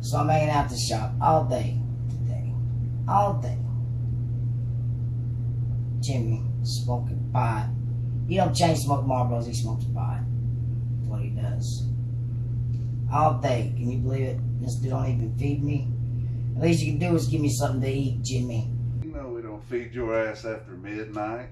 So I'm hanging out the shop all day today. All day. Jimmy smoking pot. He don't change smoke Marlboros, he smokes pot. That's what he does. All day. Can you believe it? This dude don't even feed me. At least you can do is give me something to eat, Jimmy. You know we don't feed your ass after midnight.